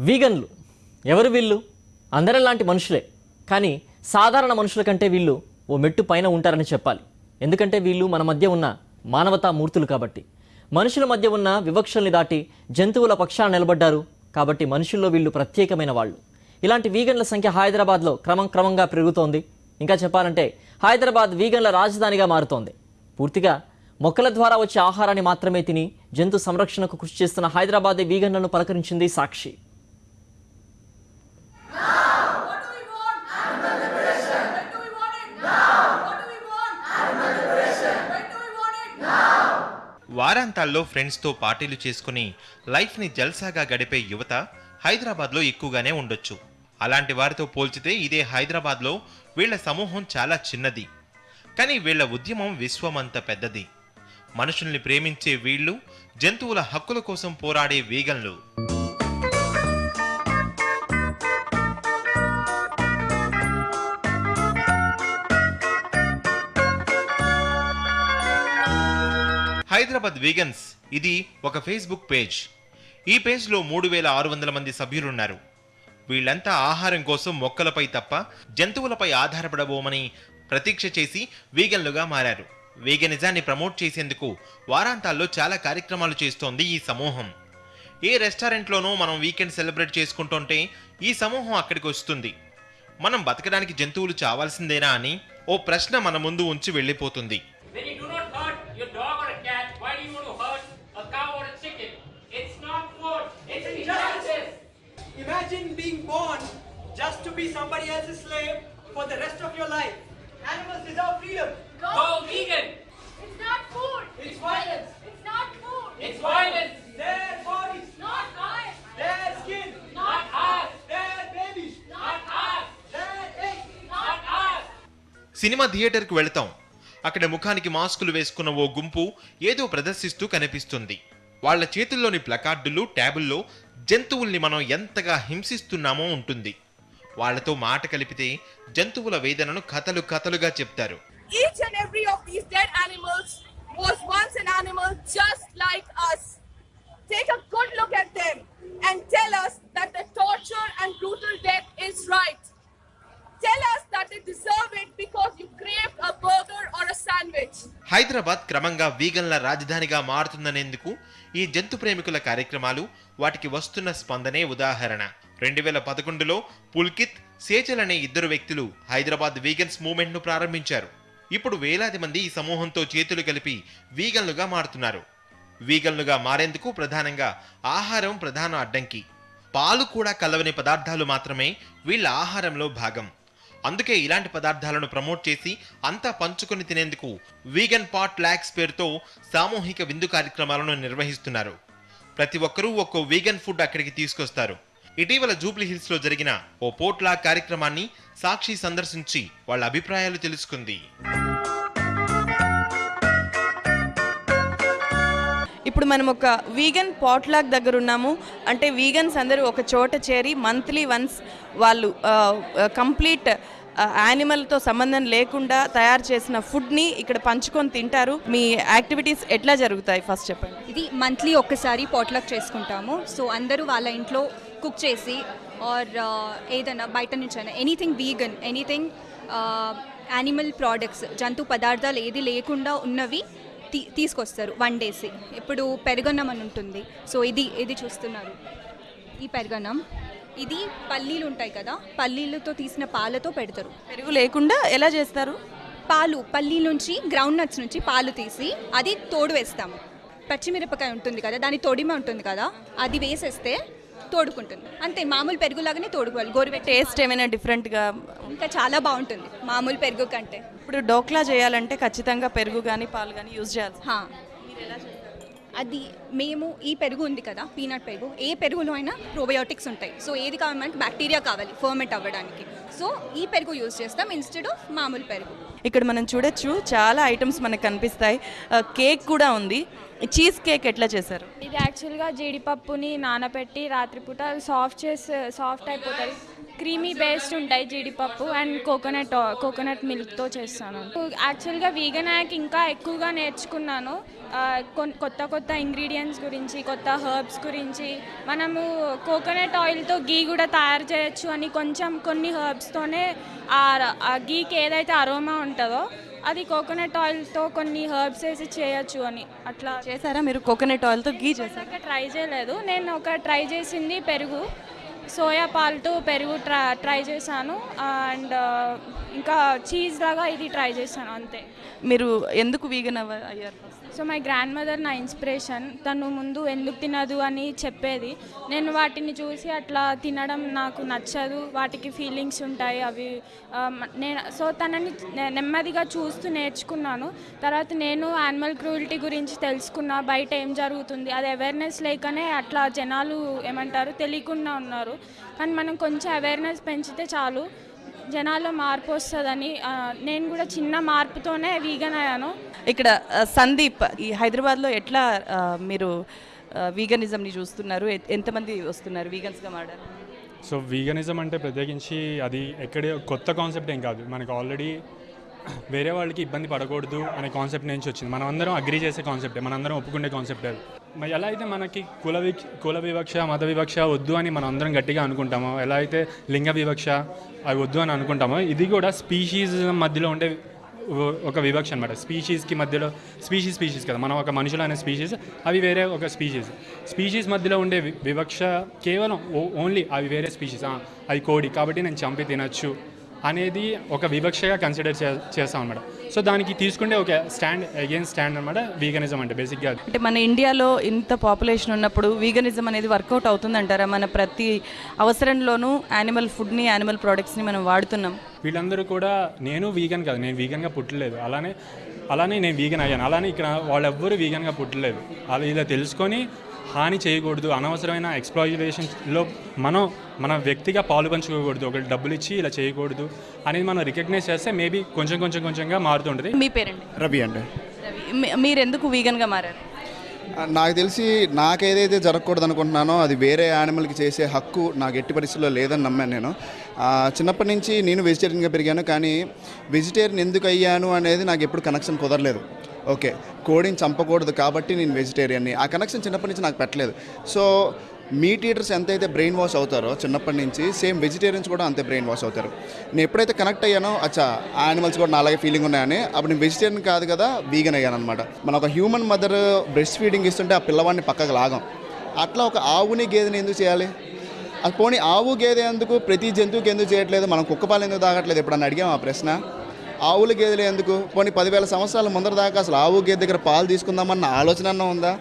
వీగన్లు. ఎవరు వీళ్ళు? అందరం లాంటి మనుషులే. కానీ సాధారణ మనుషుల కంటే వీళ్ళు ఓ మెట్టు పైన ఉంటారని చెప్పాలి. ఎందుకంటే వీళ్ళు మన మధ్య ఉన్న మానవతా మూర్తులు కాబట్టి. మనుషుల మధ్య ఉన్న వివక్షల్ని దాటి జంతువుల పక్షాన నిలబడ్డారు కాబట్టి మనుషుల్లో వీళ్ళు ప్రత్యేకమైన వాళ్ళు. ఇలాంటి వీగన్ల సంఖ్య హైదరాబాద్లో క్రమం క్రమంగా పెరుగుతోంది. ఇంకా చెప్పాలంటే హైదరాబాద్ వీగన్ల రాజధానిగా మారుతోంది. పూర్తిగా మొక్కల ద్వారా వచ్చే ఆహారాన్ని మాత్రమే తిని జంతు సంరక్షణకు కృషి చేస్తున్న హైదరాబాద్ వీగన్లను పలకరించింది సాక్షి. వారాంతాల్లో ఫ్రెండ్స్తో పార్టీలు చేసుకుని లైఫ్ని జల్సాగా గడిపే యువత హైదరాబాద్లో ఎక్కువగానే ఉండొచ్చు. అలాంటి వారితో పోల్చితే ఇదే హైదరాబాద్లో వీళ్ళ సమూహం చాలా చిన్నది. కానీ వీళ్ళ ఉద్యమం విశ్వమంత పెద్దది. మనుషుల్ని ప్రేమించే వీళ్ళు జంతువుల హక్కుల కోసం పోరాడే వీగన్లు. హైదరాబాద్ వీగన్స్ ఇది ఒక ఫేస్బుక్ పేజ్. ఈ పేజ్లో మూడు వేల ఆరు వందల మంది సభ్యులున్నారు. వీళ్ళంతా ఆహారం కోసం మొక్కలపై తప్ప జంతువులపై ఆధారపడబోమని ప్రతీక్ష చేసి వీగన్లుగా మారారు. వీగనిజాన్ని ప్రమోట్ చేసేందుకు వారాంతాల్లో చాలా కార్యక్రమాలు చేస్తోంది ఈ సమూహం. ఏ రెస్టారెంట్లోనూ మనం వీకెండ్ సెలబ్రేట్ చేసుకుంటుంటే ఈ సమూహం అక్కడికి వస్తుంది. మనం బతకడానికి జంతువులు చావాల్సిందేనా అని ఓ ప్రశ్న మన ముందు ఉంచి వెళ్ళిపోతుంది When you do not hurt your dog or a cat, why do you want to hurt a cow or a chicken? It's not food, it's injustice. Imagine being born just to be somebody else's slave for the rest of your life. Animals deserve freedom. Go vegan! It's not food. It's violence. It's not food. It's violence! Their bodies, not ours. their skin, Not ours! their babies, Not ours! their eggs. Not ours! Cinema థియేటర్కి వెళతాం అక్కడ ముఖానికి మాస్కులు వేసుకున్న ఓ గుంపు ఏదో ప్రదర్శిస్తూ కనిపిస్తుంది వాళ్ళ చేతుల్లోని ప్లకార్డులు ట్యాబుల్లో జంతువుల్ని మనం ఎంతగా హింసిస్తున్నామో ఉంటుంది. వాళ్ళతో మాట కలిపితే జంతువుల వేదనను కథలు కథలుగా చెప్తారు. Deserve it because you craved a burger Hyderabad క్రమంగా వీగన్ల రాజధానిగా మారుతుందనేందుకు ఈ జంతు ప్రేమికుల కార్యక్రమాలు వాటికి వస్తున్న స్పందనే ఉదాహరణ. రెండు వేల పదకొండులో పుల్కిత్ సేచల్ అనే ఇద్దరు వ్యక్తులు హైదరాబాద్ వీగన్స్ మూవ్మెంట్ను ప్రారంభించారు. ఇప్పుడు వేలాది మంది ఈ సమూహంతో చేతులు కలిపి వీగన్లుగా మారుతున్నారు. వీగన్లుగా మారేందుకు ప్రధానంగా ఆహారం ప్రధాన అడ్డంకి. పాలు కూడా కలవని పదార్థాలు మాత్రమే వీళ్ళ ఆహారంలో భాగం. అందుకే ఇలాంటి పదార్థాలను ప్రమోట్ చేసి అంతా పంచుకొని తినేందుకు వీగన్ పాట్ ల్యాక్స్ పేరుతో సామూహిక విందు కార్యక్రమాలను నిర్వహిస్తున్నారు. ప్రతి ఒక్కరూ ఒక్కో వీగన్ ఫుడ్ అక్కడికి తీసుకొస్తారు. ఇటీవల జూబ్లీ హిల్స్లో జరిగిన ఓ పోట్లా కార్యక్రమాన్ని సాక్షి సందర్శించి వాళ్ళ అభిప్రాయాలు తెలుసుకుంది. ఇప్పుడు మనం ఒక వీగన్ పాట్లాక్ దగ్గర ఉన్నాము. అంటే వీగన్స్ అందరూ ఒక చోట చేరి మంత్లీ వన్స్ వాళ్ళు కంప్లీట్ యానిమల్తో సంబంధం లేకుండా తయారు చేసిన ఫుడ్ని ఇక్కడ పంచుకొని తింటారు. మీ యాక్టివిటీస్ ఎట్లా జరుగుతాయి? ఫస్ట్ చెప్పండి. ఇది మంత్లీ ఒక్కసారి పాట్లాక్ చేసుకుంటాము. సో అందరూ వాళ్ళ ఇంట్లో కుక్ చేసి ఆర్ ఏదైనా బయట నుంచి అయినా anything vegan anything animal products జంతు పదార్థాలు ఏది లేకుండా ఉన్నవి తీ తీసుకొస్తారు వన్ డేసి ఇప్పుడు పెరుగన్నం అని ఉంటుంది. సో ఇది ఇది చూస్తున్నారు. ఈ పెరుగన్నం ఇది పల్లీలు ఉంటాయి కదా పల్లీలతో తీసిన పాలతో పెడతారు. పెరుగు లేకుండా ఎలా చేస్తారు? పాలు పల్లి నుంచి గ్రౌండ్ నట్స్ నుంచి పాలు తీసి అది తోడు వేస్తాము. పచ్చిమిరపకాయ ఉంటుంది కదా దాని తొడిమ ఉంటుంది కదా అది వేసేస్తే తోడుకుంటుంది. అంతే మామూలు పెరుగులాగానే తోడుకోవాలి. గోరువెట్ట టేస్ట్ ఏమైనా డిఫరెంట్గా ఇంకా చాలా బాగుంటుంది. మామూలు పెరుగు కంటే. ఇప్పుడు డోక్లా చేయాలంటే ఖచ్చితంగా పెరుగు కానీ పాలు కానీ యూజ్ చేయాలి. హా. అది మేము ఈ పెరుగు ఉంది కదా పీనట్ పెరుగు. ఏ పెరుగులో అయినా ప్రోబయోటిక్స్ ఉంటాయి. సో ఏది కావాలి మనకి బ్యాక్టీరియా కావాలి ఫర్మెంట్ అవ్వడానికి. సో ఈ పెరుగు యూజ్ చేస్తాం ఇన్స్టెడ్ ఆఫ్ మామూలు పెరుగు. ఇక్కడ మనం చూడొచ్చు చాలా ఐటమ్స్ మనకు కనిపిస్తాయి. ఆ, కేక్ కూడా ఉంది. చీజ్ కేక్ ఎట్లా చేశారు? యాక్చువల్గా జీడిపప్పుని నానబెట్టి రాత్రిపూట సాఫ్ట్ చేసి సాఫ్ట్ అయిపోతుంది. క్రీమీ బేస్డ్ ఉంటాయి జీడిపప్పు అండ్ కోకోనట్ కోకోనట్ మిల్క్తో చేస్తాను. యాక్చువల్గా వీగన్ యాక్ ఇంకా ఎక్కువగా నేర్చుకున్నాను. కొత్త కొత్త ఇంగ్రీడియంట్స్ గురించి కొత్త హర్బ్స్ గురించి. మనము కోకోనట్ ఆయిల్తో గీ కూడా తయారు చేయొచ్చు అని కొంచెం కొన్ని హర్బ్స్తోనే ఆ గీకి ఏదైతే అరోమా ఉంటుందో అది కోకోనట్ ఆయిల్తో కొన్ని హర్బ్స్ వేసి చేయొచ్చు అని. అట్లా చేశారా? మీరు కోకోనట్ ఆయిల్తో గీ చేశారు? దాకా ట్రై చేయలేదు. నేను ఒక ట్రై చేసింది పెరుగు. సోయా పాలతో పెరుగు ట్రై ట్రై చేశాను. అండ్ ఇంకా చీజ్ లాగా ఇది ట్రై చేశాను అంతే. మీరు ఎందుకు వీగన్ అయ్యారు? సో మై గ్రాండ్ మదర్ నా ఇన్స్పిరేషన్ తను ముందు ఎందుకు తినదు అని చెప్పేది. నేను వాటిని చూసి అట్లా తినడం నాకు నచ్చదు. వాటికి ఫీలింగ్స్ ఉంటాయి అవి నేను సో తనని నెమ్మదిగా చూస్తూ నేర్చుకున్నాను. తర్వాత నేను యానిమల్ క్రూయల్టీ గురించి తెలుసుకున్నా. బయట ఏం జరుగుతుంది అది అవేర్నెస్ లేకనే అట్లా జనాలు ఏమంటారు తెలియకుండా ఉన్నారు. కానీ మనం కొంచెం అవేర్నెస్ పెంచితే చాలు. జనాల్లో మార్పు వస్తుందని నేను కూడా చిన్న మార్పుతోనే వీగన్ అయ్యాను. ఇక్కడ సందీప్ ఈ హైదరాబాద్లో ఎట్లా మీరు వీగనిజంని చూస్తున్నారు? ఎంతమంది వస్తున్నారు వీగన్స్గా మాడారు సో వీగనిజం అంటే ప్రత్యేకించి అది ఎక్కడే కొత్త కాన్సెప్ట్ ఏం కాదు. మనకు ఆల్రెడీ వేరే వాళ్ళకి ఇబ్బంది పడకూడదు అనే కాన్సెప్ట్ నుంచి వచ్చింది. మనం అందరం అగ్రి చేసే కాన్సెప్టే మనందరం ఒప్పుకునే కాన్సెప్ట్ అది. మరి ఎలా అయితే మనకి కుల వి కుల వివక్ష మత వివక్ష వద్దు అని మనం అందరం గట్టిగా అనుకుంటామో ఎలా అయితే లింగ వివక్ష అవి వద్దు అని అనుకుంటామో ఇది కూడా స్పీషీస్ మధ్యలో ఉండే ఒక వివక్ష అనమాట స్పీషీస్కి మధ్యలో స్పీషీస్ స్పీషీస్ కదా. మనం ఒక మనుషులు అనే స్పీషీస్ అవి వేరే ఒక స్పీషీస్ స్పీషీస్ మధ్యలో ఉండే వివక్ష కేవలం ఓ- ఓన్లీ అవి వేరే స్పీషీస్ అది కోడి. కాబట్టి నేను చంపి తినచ్చు. అనేది ఒక వివక్షగా కన్సిడర్ చే చేస్తాం అనమాట సో దానికి తీసుకుంటే ఒక స్టాండ్ అగైన్ స్టాండ్ అనమాట వీగనిజం అంటే బేసిక్గా అంటే మన ఇండియాలో ఇంత పాపులేషన్ ఉన్నప్పుడు వీగనిజం అనేది వర్కౌట్ అవుతుందంటారా? మన ప్రతి అవసరంలోనూ యానిమల్ ఫుడ్ని యానిమల్ ప్రోడక్ట్స్ని మనం వాడుతున్నాం. వీళ్ళందరూ కూడా నేను వీగన్ కాదు నేను వీగన్గా పుట్టలేదు. అలానే అలానే నేను వీగన్ అయ్యాను. అలానే ఇక్కడ వాళ్ళెవ్వరూ వీగన్గా పుట్టలేదు. అలా ఇలా తెలుసుకొని హాని చేయకూడదు అనవసరమైన ఎక్స్ప్లాయిటేషన్లో మనం మన వ్యక్తిగా పాలు పంచుకోకూడదు. ఒకటి డబ్బులు ఇచ్చి ఇలా చేయకూడదు అనేది మనం రికగ్నైజ్ చేస్తే మేబీ కొంచెం కొంచెం కొంచెంగా మారుతుంటుంది మీ పేరండి? రవి అండి. మీరు ఎందుకు వీగన్గా మారారు? నాకు తెలిసి నాకు ఏదైతే జరగకూడదు అనుకుంటున్నానో అది వేరే యానిమల్కి చేసే హక్కు నాకు ఎట్టి పరిస్థితుల్లో లేదని నమ్మాను నేను. ఆ, చిన్నప్పటి నుంచి నేను వెజిటేరియన్గా పెరిగాను కానీ వెజిటేరియన్ ఎందుకు అయ్యాను అనేది నాకు ఎప్పుడు కనెక్షన్ కుదరలేదు. ఓకే. కోడిని చంపకూడదు కాబట్టి నేను వెజిటేరియన్ని ఆ కనెక్షన్ చిన్నప్పటి నుంచి నాకు పెట్టలేదు. సో మీట్ ఈటర్స్ ఎంతైతే బ్రెయిన్ వాష్ అవుతారో చిన్నప్పటి నుంచి సేమ్ వెజిటేరియన్స్ కూడా అంతే బ్రెయిన్ వాష్ అవుతారు. నేను ఎప్పుడైతే కనెక్ట్ అయ్యానో అచ్చా యానిమల్స్ కూడా నా అలాగే ఫీలింగ్ ఉన్నాయని అప్పుడు నేను వెజిటేరియన్ కాదు కదా వీగన్ అయ్యాను అనమాట మన ఒక హ్యూమన్ మదర్ బ్రెస్ట్ ఫీడింగ్ ఇస్తుంటే ఆ పిల్లవాడిని పక్కకు లాగం. అట్లా ఒక ఆవుని గేదెని ఎందుకు చేయాలి? అది పోనీ ఆవు గేదె ఎందుకు ప్రతి జంతువుకి ఎందుకు చేయట్లేదు? మనం కుక్కపాలు ఎందుకు తాగట్లేదు? ఎప్పుడన్నా అడిగాం ఆ ప్రశ్న? ఆవుల గేదెలు ఎందుకు? పోనీ పదివేల సంవత్సరాల ముందర దాకా అసలు ఆవు గేదె దగ్గర పాలు తీసుకుందామన్న ఆలోచన ఉందా?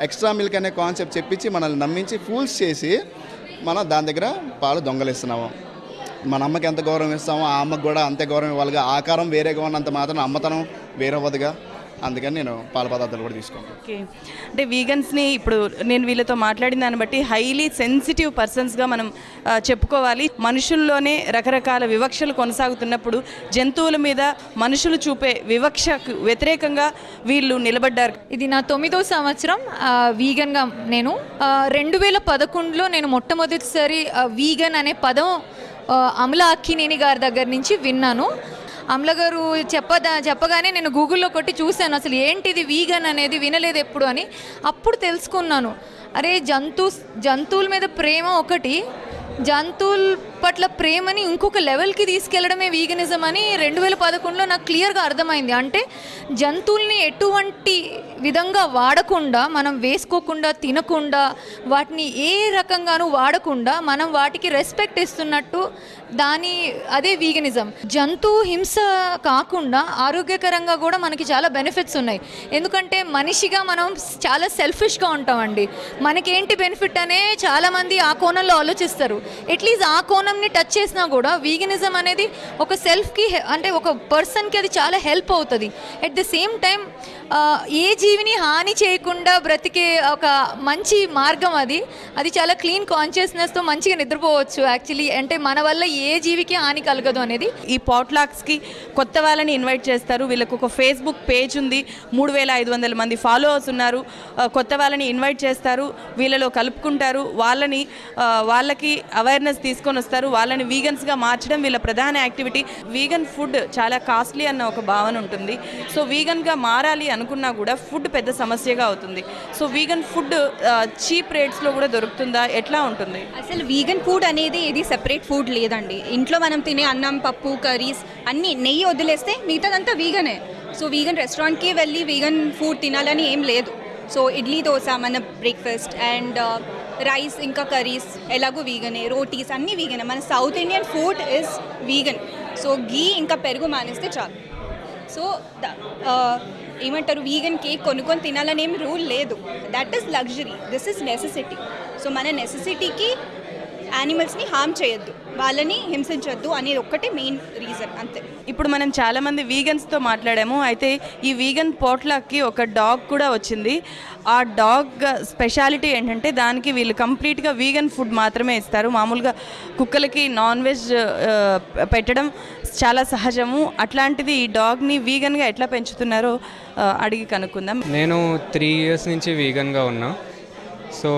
ఎక్స్ట్రా మిల్క్ అనే కాన్సెప్ట్ చెప్పించి మనల్ని నమ్మించి ఫూల్స్ చేసి మనం దాని దగ్గర పాలు దొంగలిస్తున్నాము. మన అమ్మకి ఎంత గౌరవం ఇస్తామో ఆ అమ్మకి కూడా అంతే గౌరవం ఇవ్వాలిగా. ఆకారం వేరేగా ఉన్నంత మాత్రం అమ్మతనం వేరవ్వదుగా. అందుకని నేను పాల పదార్థాలు కూడా తీసుకుంటాను ఓకే. అంటే వీగన్స్ని ఇప్పుడు నేను వీళ్ళతో మాట్లాడిన దాన్ని బట్టి హైలీ సెన్సిటివ్ పర్సన్స్గా మనం చెప్పుకోవాలి. మనుషుల్లోనే రకరకాల వివక్షలు కొనసాగుతున్నప్పుడు జంతువుల మీద మనుషులు చూపే వివక్షకు వ్యతిరేకంగా వీళ్ళు నిలబడ్డారు. ఇది నా తొమ్మిదో సంవత్సరం వీగన్గా నేను రెండు వేల పదకొండులో నేను మొట్టమొదటిసారి వీగన్ అనే పదం ఆ, అమల అక్కినేని గారి దగ్గర నుంచి విన్నాను. అమల గారు చెప్పదా చెప్పగానే నేను గూగుల్లో కొట్టి చూశాను. అసలు ఏంటిది వీగన్ అనేది వినలేదు ఎప్పుడు అని. అప్పుడు తెలుసుకున్నాను. అరే జంతు జంతువుల మీద ప్రేమ ఒకటి జంతువులు పట్ల ప్రేమని ఇంకొక లెవెల్కి తీసుకెళ్ళడమే వీగనిజం అని రెండు వేల పదకొండులో నాకు క్లియర్గా అర్థమైంది. అంటే జంతువుల్ని ఎటువంటి విధంగా వాడకుండా మనం వేసుకోకుండా తినకుండా వాటిని ఏ రకంగానూ వాడకుండా మనం వాటికి రెస్పెక్ట్ ఇస్తున్నట్టు దాని అదే వీగనిజం. జంతు హింస కాకుండా ఆరోగ్యకరంగా కూడా మనకి చాలా బెనిఫిట్స్ ఉన్నాయి. ఎందుకంటే మనిషిగా మనం చాలా సెల్ఫిష్గా ఉంటామండి. మనకేంటి బెనిఫిట్ అనే చాలామంది ఆ కోణంలో ఆలోచిస్తారు. ఎట్లీస్ట్ ఆ కోణం కోణంని టచ్ చేసినా కూడా వీగనిజం అనేది ఒక సెల్ఫ్కి అంటే ఒక పర్సన్కి అది చాలా హెల్ప్ అవుతుంది. ఎట్ ద సేమ్ టైం ఏ జీవిని హాని చేయకుండా బ్రతికే ఒక మంచి మార్గం అది. అది చాలా క్లీన్ కాన్షియస్నెస్తో మంచిగా నిద్రపోవచ్చు యాక్చువల్లీ అంటే మన వల్ల ఏ జీవికి హాని కలగదు అనేది. ఈ పాట్లాక్స్కి కొత్త వాళ్ళని ఇన్వైట్ చేస్తారు. వీళ్ళకు ఒక ఫేస్బుక్ పేజ్ ఉంది. మూడు వేల ఐదు వందల మంది ఫాలోవర్స్ ఉన్నారు. కొత్త వాళ్ళని ఇన్వైట్ చేస్తారు. వీళ్ళలో కలుపుకుంటారు. వాళ్ళని వాళ్ళకి అవేర్నెస్ తీసుకొని వస్తారు. చేస్తారు. వాళ్ళని వీగన్స్గా మార్చడం వీళ్ళ ప్రధాన యాక్టివిటీ వీగన్ ఫుడ్ చాలా కాస్ట్లీ అన్న ఒక భావన ఉంటుంది. సో వీగన్గా మారాలి అనుకున్నా కూడా ఫుడ్ పెద్ద సమస్యగా అవుతుంది. సో వీగన్ ఫుడ్ చీప్ రేట్స్లో కూడా దొరుకుతుందా? ఎట్లా ఉంటుంది? అసలు వీగన్ ఫుడ్ అనేది ఇది సెపరేట్ ఫుడ్ లేదండి. ఇంట్లో మనం తినే అన్నం పప్పు కర్రీస్ అన్నీ నెయ్యి వదిలేస్తే మిగతాదంతా వీగనే సో వీగన్ రెస్టారెంట్కి వెళ్ళి వీగన్ ఫుడ్ తినాలని ఏం లేదు. సో ఇడ్లీ దోశ మన బ్రేక్ఫాస్ట్ అండ్ రైస్ ఇంకా కర్రీస్ ఎలాగో వీగనే రోటీస్ అన్నీ వీగనే మన south Indian food is vegan so ghee ఇంకా పెరుగు మానేస్తే చాలు. సో ఏమంటారు వీగన్ కేక్ కొనుక్కొని తినాలని ఏం రూల్ లేదు. That is luxury this is necessity so మన నెసెసిటీకి యానిమల్స్ని హామ్ చేయొద్దు. వాళ్ళని హింసించొద్దు అనేది ఒక్కటే మెయిన్ రీజన్ అంతే. ఇప్పుడు మనం చాలామంది వీగన్స్తో మాట్లాడాము. అయితే ఈ వీగన్ పోట్లాక్కి ఒక డాగ్ కూడా వచ్చింది. ఆ డాగ్ స్పెషాలిటీ ఏంటంటే దానికి వీళ్ళు కంప్లీట్గా వీగన్ ఫుడ్ మాత్రమే ఇస్తారు. మామూలుగా కుక్కలకి నాన్ వెజ్ పెట్టడం చాలా సహజము. అట్లాంటిది ఈ డాగ్ని వీగన్గా ఎట్లా పెంచుతున్నారో అడిగి కనుక్కుందాం. నేను త్రీ ఇయర్స్ నుంచి వీగన్గా ఉన్నా. సో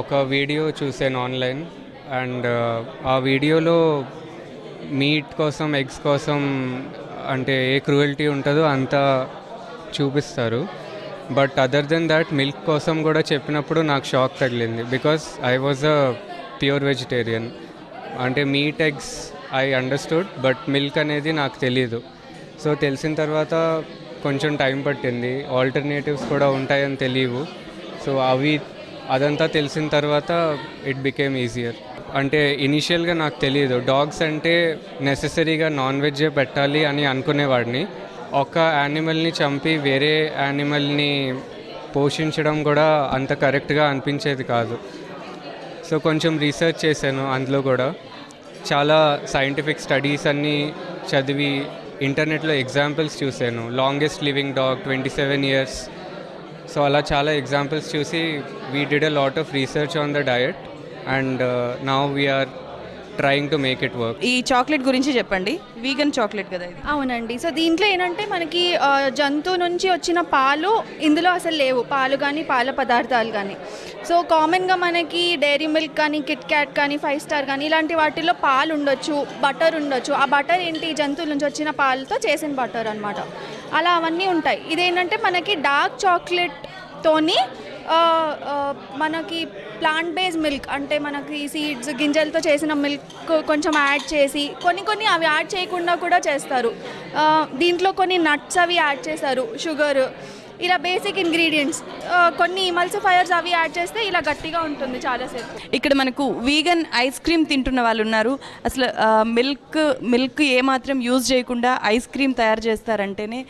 ఒక వీడియో చూసాను ఆన్లైన్ అండ్ ఆ వీడియోలో మీట్ కోసం ఎగ్స్ కోసం అంటే ఏ క్రూయల్టీ ఉంటుందో అంతా చూపిస్తారు. But other then that milk కోసం కూడా చెప్పినప్పుడు నాకు షాక్ తగిలింది. Because I was a pure vegetarian. అంటే meat eggs I understood but milk అనేది నాకు తెలియదు సో తెలిసిన తర్వాత కొంచెం టైం పట్టింది. ఆల్టర్నేటివ్స్ కూడా ఉంటాయని తెలియవు. సో అవి అదంతా తెలిసిన తర్వాత ఇట్ బికేమ్ ఈజియర్ అంటే ఇనిషియల్గా నాకు తెలియదు డాగ్స్ అంటే నెససరీగా నాన్ వెజ్జే పెట్టాలి అని అనుకునేవాడిని. ఒక యానిమల్ని చంపి వేరే యానిమల్ని పోషించడం కూడా అంత కరెక్ట్గా అనిపించేది కాదు. సో కొంచెం రీసెర్చ్ చేశాను అందులో కూడా. చాలా సైంటిఫిక్ స్టడీస్ అన్నీ చదివి ఇంటర్నెట్లో ఎగ్జాంపుల్స్ చూశాను. Longest living dog twenty seven years so అలా చాలా ఎగ్జాంపుల్స్ చూసి we did a lot of research on the diet and now we're trying to make it work ఈ చాక్లెట్ గురించి చెప్పండి. వీగన్ చాక్లెట్ కదా ఇది. అవునండి. సో దీంట్లో ఏంటంటే మనకి జంతువు నుంచి వచ్చిన పాలు ఇందులో అసలు లేవు. పాలు కానీ పాల పదార్థాలు కానీ సో కామన్గా మనకి డైరీ మిల్క్ కానీ కిట్ క్యాట్ కానీ ఫైవ్ స్టార్ కానీ ఇలాంటి వాటిల్లో పాలు ఉండొచ్చు బటర్ ఉండొచ్చు. ఆ బటర్ ఏంటి? జంతువుల నుంచి వచ్చిన పాలతో చేసిన బటర్ అనమాట అలా అవన్నీ ఉంటాయి. ఇదేంటంటే మనకి డార్క్ చాక్లెట్తోని మనకి ప్లాంట్ బేస్ మిల్క్ అంటే మనకి సీడ్స్ గింజలతో చేసిన మిల్క్ కొంచెం యాడ్ చేసి కొన్ని కొన్ని అవి యాడ్ చేయకుండా కూడా చేస్తారు. దీంట్లో కొన్ని నట్స్ అవి యాడ్ చేస్తారు. షుగర్ ఇలా బేసిక్ ఇంగ్రీడియంట్స్ కొన్ని మల్సిఫైయర్స్ అవి యాడ్ చేస్తే ఇలా గట్టిగా ఉంటుంది చాలాసేపు. ఇక్కడ మనకు వీగన్ ఐస్ క్రీమ్ తింటున్న వాళ్ళు ఉన్నారు. అసలు మిల్క్ మిల్క్ ఏమాత్రం యూజ్ చేయకుండా ఐస్ క్రీమ్ తయారు చేస్తారంటేనే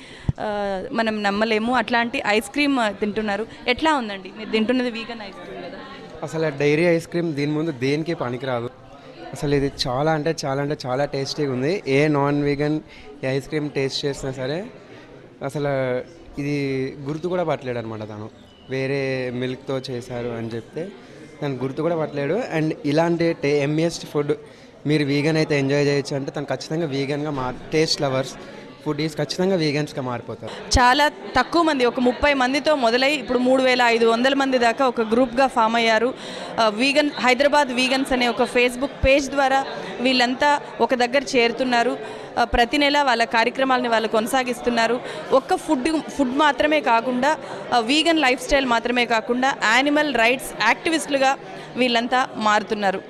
మనం నమ్మలేము. అట్లాంటి ఐస్ క్రీమ్ తింటున్నారు. ఎట్లా ఉందండి? మీరు తింటున్నది వీగన్ ఐస్ క్రీమ్ కదా. అసలు డైరీ ఐస్ క్రీమ్ దీని ముందు దేనికి పనికిరాదు. అసలు ఇది చాలా అంటే చాలా అంటే చాలా టేస్టీగా ఉంది. ఏ నాన్ వీగన్ ఈ ఐస్ క్రీమ్ టేస్ట్ చేసినా సరే అసలు ఇది గుర్తు కూడా పట్టలేడు అనమాట తను. వేరే మిల్క్తో చేశారు అని చెప్తే తను గుర్తు కూడా పట్టలేడు. అండ్ ఇలాంటి టే ఎంఎస్ట్ ఫుడ్ మీరు వీగన్ అయితే ఎంజాయ్ చేయొచ్చు అంటే తను ఖచ్చితంగా వీగన్గా మార్ టేస్ట్ లవర్స్ ఫుడ్ ఈస్ ఖచ్చితంగా వీగన్స్గా మారిపోతారు. చాలా తక్కువ మంది ఒక ముప్పై మందితో మొదలై ఇప్పుడు మూడు వేల ఐదు వందల మంది దాకా ఒక గ్రూప్గా ఫామ్ అయ్యారు. వీగన్ హైదరాబాద్ వీగన్స్ అనే ఒక ఫేస్బుక్ పేజ్ ద్వారా వీళ్ళంతా ఒక దగ్గర చేరుతున్నారు. ప్రతి నెల వాళ్ళ కార్యక్రమాలని వాళ్ళు కొనసాగిస్తున్నారు. ఒక్క ఫుడ్ ఫుడ్ మాత్రమే కాకుండా వీగన్ లైఫ్ స్టైల్ మాత్రమే కాకుండా యానిమల్ రైట్స్ యాక్టివిస్టులుగా వీళ్ళంతా మారుతున్నారు.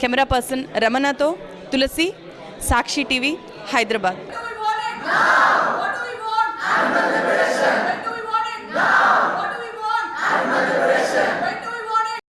కెమెరా పర్సన్ రమణతో తులసి సాక్షి టీవీ హైదరాబాద్.